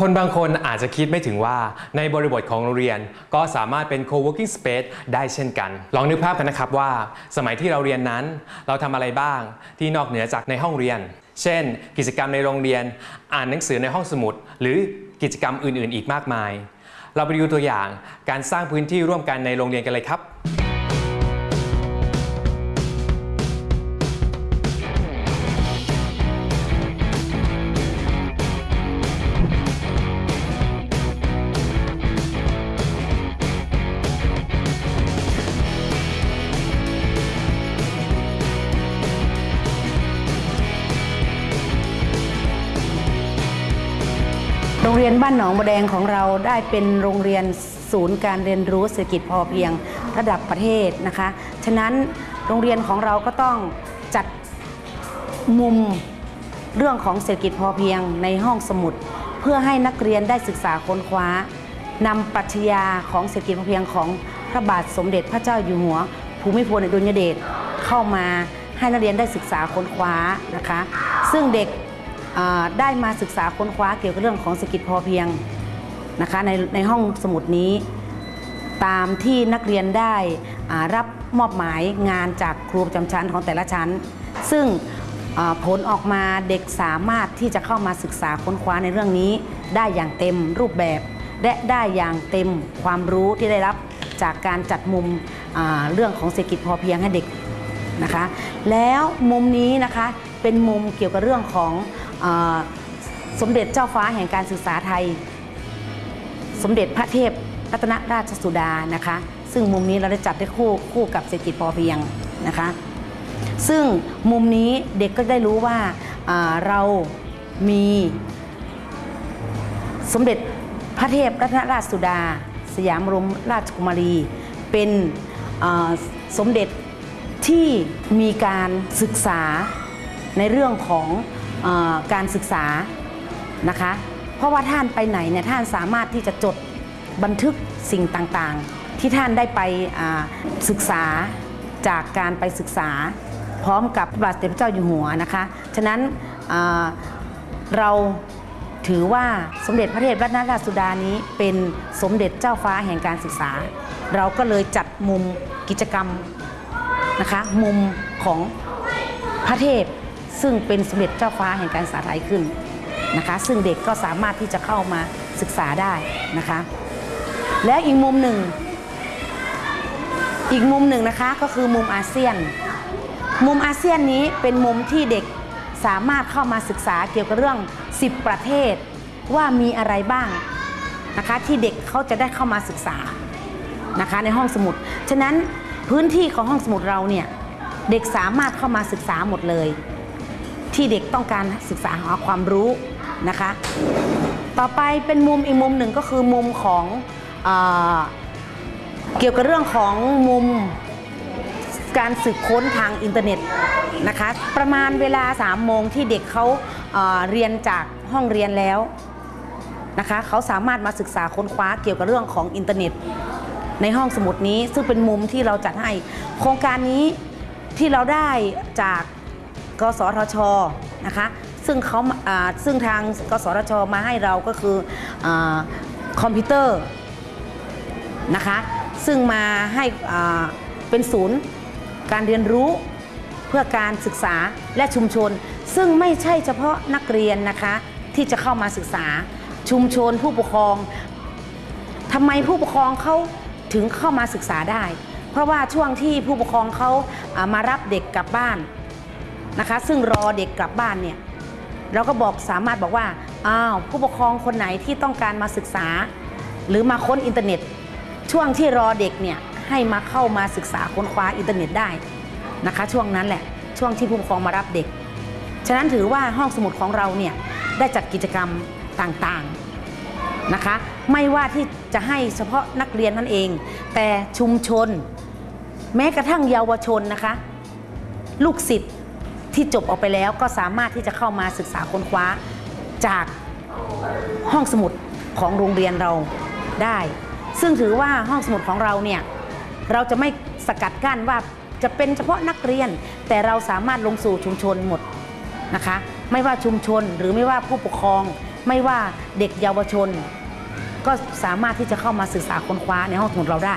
คนบางคนอาจจะคิดไม่ถึงว่าในบริบทของโรงเรียนก็สามารถเป็น co-working space ได้เช่นกัน ลองนึกภาพกันนะครับว่า สมัยที่เราเรียนนั้น เราทำอะไรบ้างที่นอกเหนือจากในห้องเรียน เช่น กิจกรรมในโรงเรียน อ่านหนังสือในห้องสมุด หรือกิจกรรมอื่น ๆ อีกมากมาย เราไปดูตัวอย่างการสร้างพื้นที่ร่วมกันในโรงเรียนกันเลยครับ โรงเรียนบ้านหนองบัวแดงของเราได้เป็นโรงเรียนศูนย์การเรียนรู้เศรษฐกิจพอเพียงระดับประเทศนะคะ ฉะนั้นโรงเรียนของเราก็ต้องจัดมุมเรื่องของเศรษฐกิจพอเพียงในห้องสมุด เพื่อให้นักเรียนได้ศึกษาค้นคว้านำปรัชญาของเศรษฐกิจพอเพียงของพระบาทสมเด็จพระเจ้าอยู่หัว ภูมิพลอดุลยเดชเข้ามาให้นักเรียนได้ศึกษาค้นคว้านะคะ ซึ่งเด็ก ได้มาศึกษาค้นคว้าเกี่ยวกับเรื่องของเศรษฐกิจพอเพียงนะคะในในห้องสมุดนี้ ตามที่นักเรียนได้รับมอบหมายงานจากครูประจำชั้นของแต่ละชั้น ซึ่งผลออกมาเด็กสามารถที่จะเข้ามาศึกษาค้นคว้าในเรื่องนี้ ได้อย่างเต็มรูปแบบ และได้อย่างเต็มความรู้ที่ได้รับจากการจัดมุมเรื่องของเศรษฐกิจพอเพียงให้เด็กนะคะ แล้วมุมนี้นะคะเป็นมุมเกี่ยวกับเรื่องของ สมเด็จเจ้าฟ้าแห่งการศึกษาไทย สมเด็จพระเทพรัตนราชสุดานะคะ ซึ่งมุมนี้เราได้จัดได้คู่คู่กับเศรษฐกิจพอเพียงนะคะ ซึ่งมุมนี้เด็กก็ได้รู้ว่าาเรามีสมเด็จพระเทพรัตนราชสุดา สยามรมราชกุมารี เป็นสมเด็จที่มีการศึกษาในเรื่องของ การศึกษานะคะ เพราะว่าท่านไปไหนเนี่ยท่านสามารถที่จะจดบันทึกสิ่งต่างๆ ที่ท่านได้ไปศึกษาจากการไปศึกษา พร้อมกับพระบาทสมเด็จพระเจ้าอยู่หัวนะคะฉะนั้นเราถือว่าสมเด็จพระเทพรัตนราชสุดานี้เป็นสมเด็จเจ้าฟ้าแห่งการศึกษา เราก็เลยจัดมุมกิจกรรมนะคะมุมของพระเทพ ซึ่งเป็นสมเด็จเจ้าฟ้าแห่งการศึกษาไทยขึ้นนะคะ ซึ่งเด็กก็สามารถที่จะเข้ามาศึกษาได้นะคะ และอีกมุมหนึ่ง อีกมุมหนึ่งนะคะก็คือมุมอาเซียน มุมอาเซียนนี้เป็นมุมที่เด็กสามารถเข้ามาศึกษาเกี่ยวกับเรื่อง 10 ประเทศว่ามีอะไรบ้างนะคะที่เด็กเขาจะได้เข้ามาศึกษานะคะในห้องสมุด ฉะนั้นพื้นที่ของห้องสมุดเราเนี่ยเด็กสามารถเข้ามาศึกษาหมดเลย ที่เด็กต้องการศึกษาหาความรู้นะคะ ต่อไปเป็นมุมอีกมุมหนึ่งก็คือมุมของเอเกี่ยวกับเรื่องของมุมการสืบค้นทางอินเทอร์เน็ตนะคะ ประมาณเวลา3โมงที่เด็กเขาเรียนจากห้องเรียนแล้วนะคะเขาสามารถมาศึกษาค้นคว้าเกี่ยวกับเรื่องของอินเทอร์เน็ต ในห้องสมุดนี้ซึ่งเป็นมุมที่เราจัดให้โครงการนี้ที่เราได้จาก กสทชนะคะซึ่งเขาซึ่งทางกสทชมาให้เราก็คืออคอมพิวเตอร์นะคะซึ่งมาให้เป็นศูนย์การเรียนรู้เพื่อการศึกษาและชุมชน ซึ่งไม่ใช่เฉพาะนักเรียนนะคะที่จะเข้ามาศึกษาชุมชนผู้ปกครองทำไมผู้ปกครองเขาถึงเข้ามาศึกษาได้ เพราะว่าช่วงที่ผู้ปกครองเขาามารับเด็กกลับบ้าน นะคะ ซึ่งรอเด็กกลับบ้านเนี่ยเราก็บอกสามารถบอกว่าอ้าวผู้ปกครองคนไหนที่ต้องการมาศึกษา หรือมาค้นอินเทอร์เน็ต ช่วงที่รอเด็กเนี่ยให้มาเข้ามาศึกษาค้นคว้าอินเทอร์เน็ตได้นะคะ ช่วงนั้นแหละช่วงที่ผู้ปกครองมารับเด็ก ฉะนั้นถือว่าห้องสมุดของเราเนี่ยได้จัดกิจกรรมต่างๆนะคะ ไม่ว่าที่จะให้เฉพาะนักเรียนนั่นเอง แต่ชุมชน แม้กระทั่งเยาวชนนะคะ ลูกศิษย์ ที่จบออกไปแล้วก็สามารถที่จะเข้ามาศึกษาค้นคว้า จากห้องสมุดของโรงเรียนเราได้ ซึ่งถือว่าห้องสมุดของเราเนี่ยเราจะไม่สกัดกั้นว่าจะเป็นเฉพาะนักเรียน แต่เราสามารถลงสู่ชุมชนหมดนะคะ ไม่ว่าชุมชนหรือไม่ว่าผู้ปกครอง ไม่ว่าเด็กเยาวชน ก็สามารถที่จะเข้ามาศึกษาค้นคว้าในห้องสมุดเราได้